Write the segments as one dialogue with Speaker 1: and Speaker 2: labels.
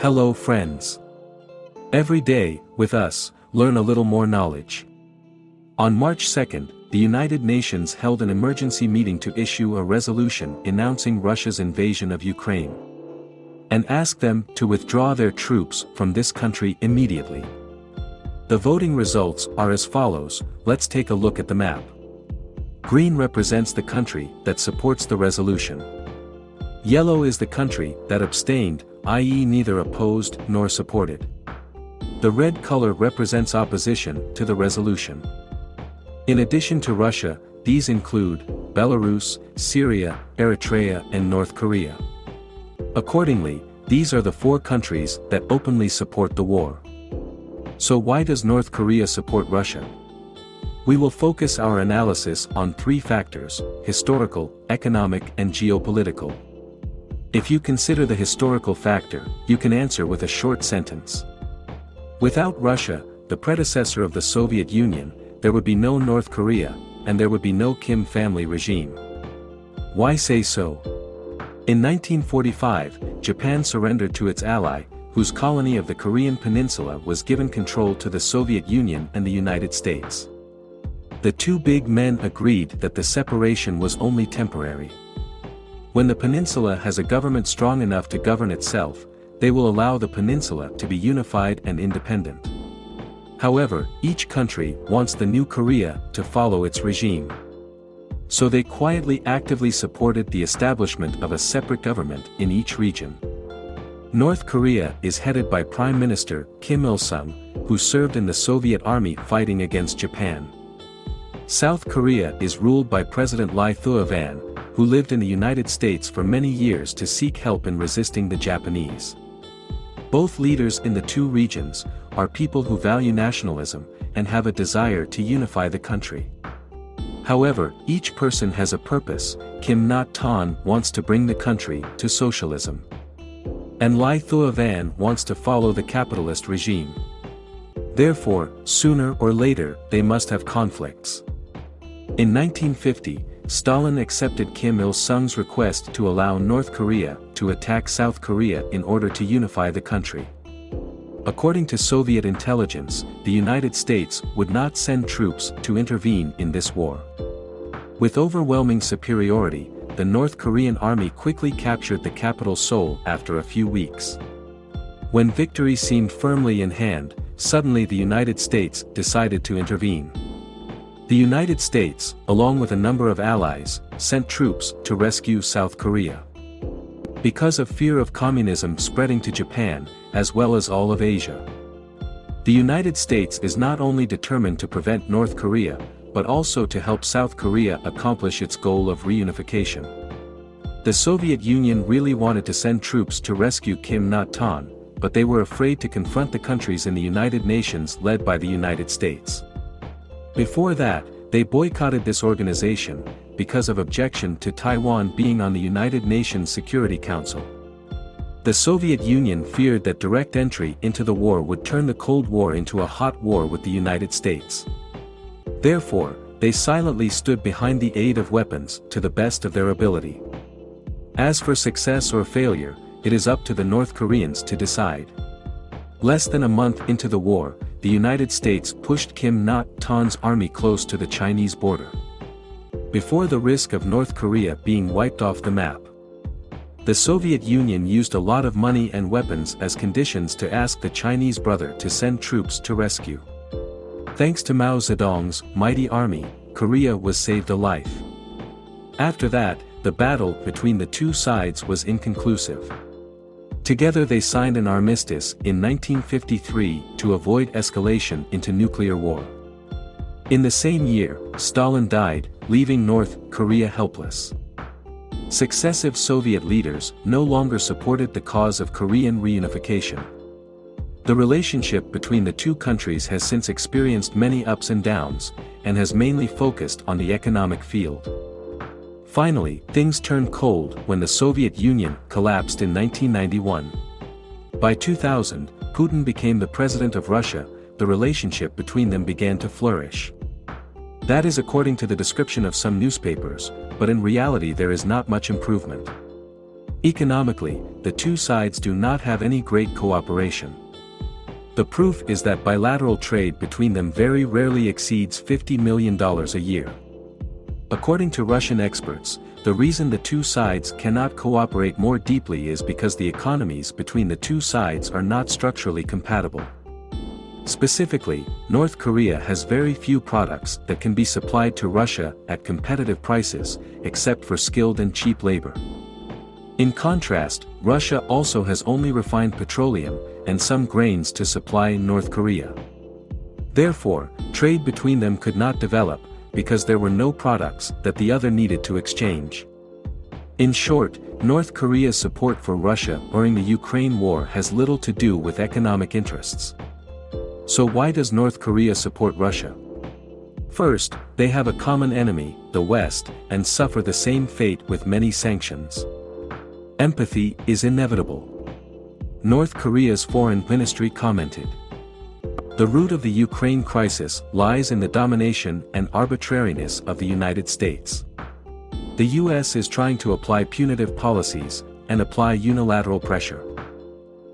Speaker 1: Hello friends. Every day, with us, learn a little more knowledge. On March 2nd, the United Nations held an emergency meeting to issue a resolution announcing Russia's invasion of Ukraine. And ask them to withdraw their troops from this country immediately. The voting results are as follows, let's take a look at the map. Green represents the country that supports the resolution. Yellow is the country that abstained, i.e. neither opposed nor supported. The red color represents opposition to the resolution. In addition to Russia, these include Belarus, Syria, Eritrea and North Korea. Accordingly, these are the four countries that openly support the war. So why does North Korea support Russia? We will focus our analysis on three factors, historical, economic and geopolitical. If you consider the historical factor, you can answer with a short sentence. Without Russia, the predecessor of the Soviet Union, there would be no North Korea, and there would be no Kim family regime. Why say so? In 1945, Japan surrendered to its ally, whose colony of the Korean peninsula was given control to the Soviet Union and the United States. The two big men agreed that the separation was only temporary. When the peninsula has a government strong enough to govern itself, they will allow the peninsula to be unified and independent. However, each country wants the new Korea to follow its regime. So they quietly actively supported the establishment of a separate government in each region. North Korea is headed by Prime Minister Kim Il-sung, who served in the Soviet army fighting against Japan. South Korea is ruled by President Ly Thuy-van, who lived in the United States for many years to seek help in resisting the Japanese. Both leaders in the two regions are people who value nationalism and have a desire to unify the country. However, each person has a purpose, Kim Nak-ton wants to bring the country to socialism. And Ly Thuy-van wants to follow the capitalist regime. Therefore, sooner or later, they must have conflicts. In 1950, Stalin accepted Kim Il-sung's request to allow North Korea to attack South Korea in order to unify the country. According to Soviet intelligence, the United States would not send troops to intervene in this war. With overwhelming superiority, the North Korean army quickly captured the capital Seoul after a few weeks. When victory seemed firmly in hand, suddenly the United States decided to intervene. The United States, along with a number of allies, sent troops to rescue South Korea. Because of fear of communism spreading to Japan, as well as all of Asia. The United States is not only determined to prevent North Korea, but also to help South Korea accomplish its goal of reunification. The Soviet Union really wanted to send troops to rescue Kim Nak-ton, but they were afraid to confront the countries in the United Nations led by the United States. Before that, they boycotted this organization, because of objection to Taiwan being on the United Nations Security Council. The Soviet Union feared that direct entry into the war would turn the Cold War into a hot war with the United States. Therefore, they silently stood behind the aid of weapons to the best of their ability. As for success or failure, it is up to the North Koreans to decide. Less than a month into the war, the United States pushed Kim Nak-ton's army close to the Chinese border. Before the risk of North Korea being wiped off the map. The Soviet Union used a lot of money and weapons as conditions to ask the Chinese brother to send troops to rescue. Thanks to Mao Zedong's mighty army, Korea was saved alive. After that, the battle between the two sides was inconclusive. Together they signed an armistice in 1953 to avoid escalation into nuclear war. In the same year, Stalin died, leaving North Korea helpless. Successive Soviet leaders no longer supported the cause of Korean reunification. The relationship between the two countries has since experienced many ups and downs, and has mainly focused on the economic field. Finally, things turned cold when the Soviet Union collapsed in 1991. By 2000, Putin became the president of Russia, the relationship between them began to flourish. That is according to the description of some newspapers, but in reality there is not much improvement. Economically, the two sides do not have any great cooperation. The proof is that bilateral trade between them very rarely exceeds $50 million a year. According to Russian experts, the reason the two sides cannot cooperate more deeply is because the economies between the two sides are not structurally compatible. Specifically, North Korea has very few products that can be supplied to Russia at competitive prices, except for skilled and cheap labor. In contrast, Russia also has only refined petroleum, and some grains to supply North Korea. Therefore, trade between them could not develop, because there were no products that the other needed to exchange. In short, North Korea's support for Russia during the Ukraine war has little to do with economic interests. So why does North Korea support Russia? First, they have a common enemy, the West, and suffer the same fate with many sanctions. Empathy is inevitable. North Korea's foreign ministry commented. The root of the Ukraine crisis lies in the domination and arbitrariness of the United States. The US is trying to apply punitive policies and apply unilateral pressure.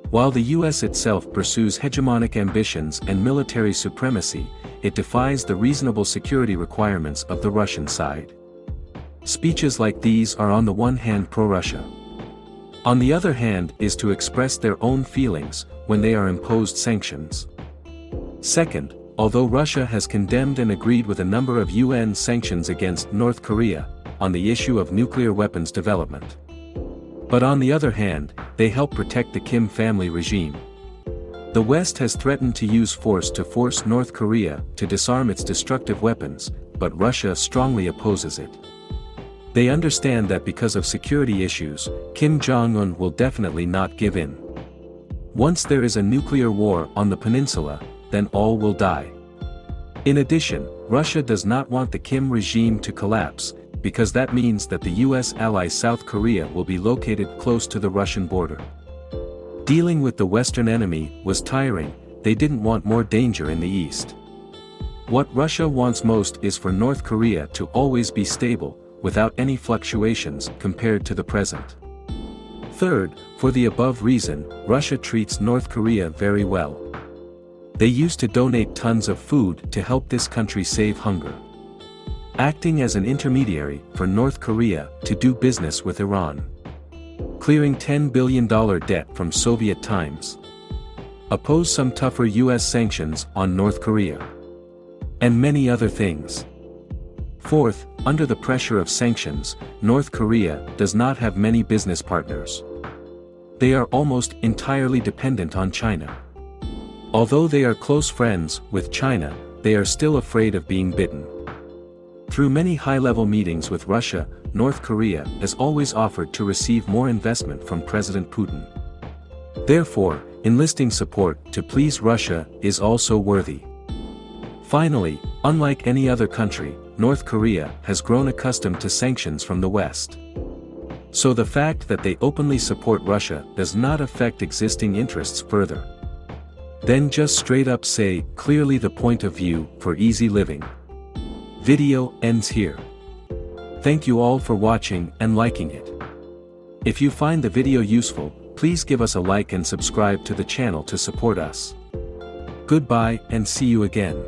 Speaker 1: While the US itself pursues hegemonic ambitions and military supremacy, it defies the reasonable security requirements of the Russian side. Speeches like these are on the one hand pro-Russia. On the other hand is to express their own feelings, when they are imposed sanctions. Second, although Russia has condemned and agreed with a number of UN sanctions against North Korea, on the issue of nuclear weapons development. But on the other hand, they help protect the Kim family regime. The West has threatened to use force to force North Korea to disarm its destructive weapons, but Russia strongly opposes it. They understand that because of security issues, Kim Jong-un will definitely not give in. Once there is a nuclear war on the peninsula, then all will die. In addition, Russia does not want the Kim regime to collapse, because that means that the US ally South Korea will be located close to the Russian border. Dealing with the Western enemy was tiring, they didn't want more danger in the east. What Russia wants most is for North Korea to always be stable, without any fluctuations compared to the present. Third, for the above reason, Russia treats North Korea very well. They used to donate tons of food to help this country save hunger. Acting as an intermediary for North Korea to do business with Iran. Clearing $10 billion debt from Soviet times. Oppose some tougher US sanctions on North Korea. And many other things. Fourth, under the pressure of sanctions, North Korea does not have many business partners. They are almost entirely dependent on China. Although they are close friends with China, they are still afraid of being bitten. Through many high-level meetings with Russia, North Korea has always offered to receive more investment from President Putin. Therefore, enlisting support to please Russia is also worthy. Finally, unlike any other country, North Korea has grown accustomed to sanctions from the West. So the fact that they openly support Russia does not affect existing interests further. Then just straight up say clearly the point of view for easy living. Video ends here. Thank you all for watching and liking it. If you find the video useful, please give us a like and subscribe to the channel to support us. Goodbye and see you again.